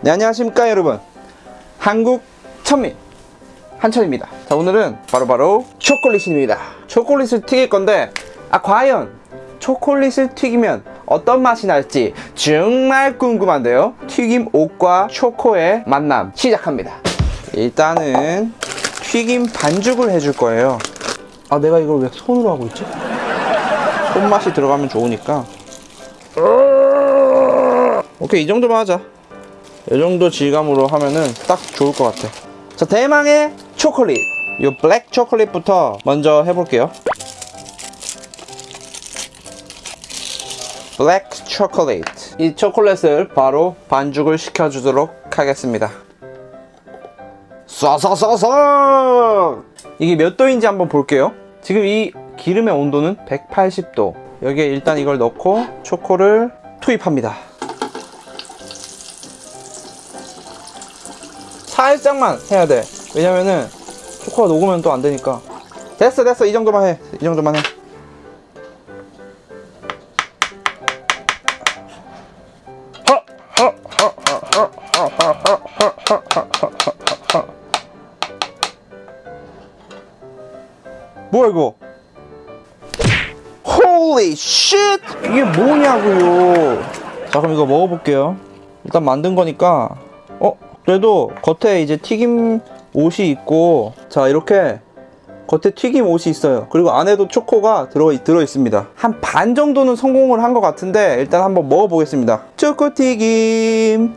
네 안녕하십니까 여러분. 한국 천민 한천입니다. 자 오늘은 바로 바로 초콜릿입니다. 초콜릿을 튀길 건데 아 과연 초콜릿을 튀기면 어떤 맛이 날지 정말 궁금한데요. 튀김 옷과 초코의 만남 시작합니다. 일단은 튀김 반죽을 해줄 거예요. 아 내가 이걸 왜 손으로 하고 있지? 손맛이 들어가면 좋으니까. 오케이 이 정도만 하자 이 정도 질감으로 하면은 딱 좋을 것 같아. 자 대망의 초콜릿. 이 블랙 초콜릿부터 먼저 해볼게요. 블랙 초콜릿. 이 초콜릿을 바로 반죽을 시켜주도록 하겠습니다. 쏴쏴쏴쏴! 이게 몇 도인지 한번 볼게요. 지금 이 기름의 온도는 180도. 여기에 일단 이걸 넣고 초코를 투입합니다 살짝만 해야 돼. 왜냐면은 초코가 녹으면 또 안 되니까. 됐어 됐어. 이 정도만 해 이 정도만 해. 뭐야 이거? Holy 이게 뭐냐고요? 자 그럼 이거 먹어볼게요. 일단 만든 거니까. 어 그래도 겉에 이제 튀김 옷이 있고 자 이렇게 겉에 튀김 옷이 있어요. 그리고 안에도 초코가 들어, 들어 있습니다. 한 반 정도는 성공을 한 것 같은데 일단 한번 먹어보겠습니다. 초코 튀김!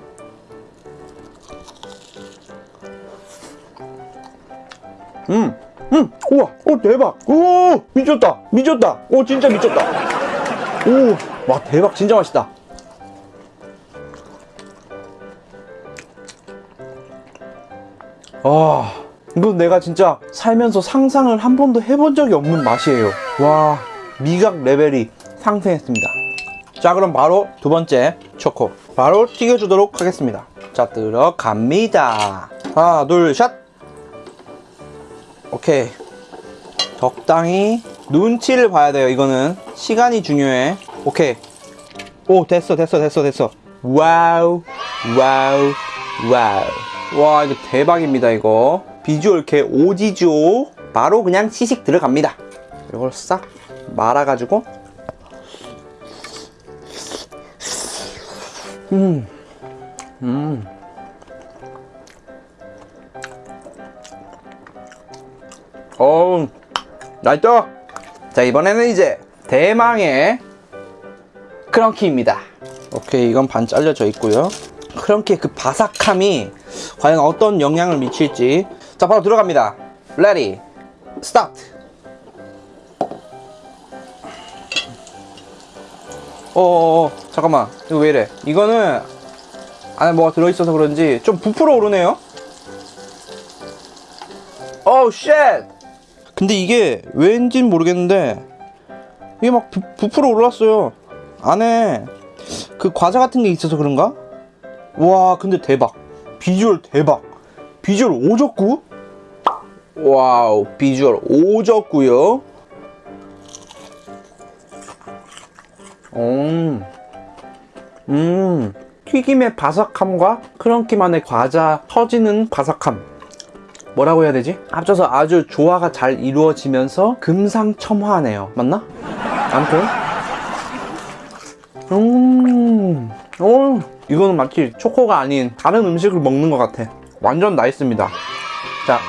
음, 음, 우와, 오 대박, 오 미쳤다, 미쳤다, 오 진짜 미쳤다, 오, 와 대박, 진짜 맛있다. 아, 이건 내가 진짜 살면서 상상을 한 번도 해본 적이 없는 맛이에요. 와, 미각 레벨이 상승했습니다. 자, 그럼 바로 두 번째 초코 바로 튀겨주도록 하겠습니다. 자, 들어갑니다. 하나, 둘, 샷. 오케이. 적당히 눈치를 봐야 돼요. 이거는 시간이 중요해. 오케이. 오, 됐어, 됐어, 됐어, 됐어. wow, wow, wow. 와, 이거 대박입니다, 이거. 비주얼 개 오지죠? 바로 그냥 시식 들어갑니다. 이걸 싹 말아가지고. 음, 음. 어우, 나이또! 자, 이번에는 이제 대망의 크런키입니다. 오케이, 이건 반 잘려져 있고요. 크런키의 그 바삭함이 과연 어떤 영향을 미칠지. 자, 바로 들어갑니다. ready, start! 어어어, 잠깐만. 이거 왜 이래? 이거는 안에 뭐가 들어있어서 그런지 좀 부풀어 오르네요? 어우, shit! 근데 이게 왠진 모르겠는데 이게 막 부, 부풀어 올랐어요 안에 그 과자 같은 게 있어서 그런가? 와 근데 대박. 비주얼 대박. 비주얼 오졌구? wow 비주얼 오졌구요? 음, 음 튀김의 바삭함과 크런키만의 과자 터지는 바삭함. 뭐라고 해야 되지? 합쳐서 아주 조화가 잘 이루어지면서 금상첨화하네요. 맞나? 아무튼. 음, 어, 이거는 마치 초코가 아닌 다른 음식을 먹는 것 같아. 완전 나있습니다. 자,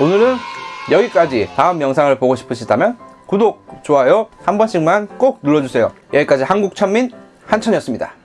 오늘은 여기까지 다음 영상을 보고 싶으시다면 구독, 좋아요 한 번씩만 꼭 눌러주세요. 여기까지 한국천민 한천이었습니다.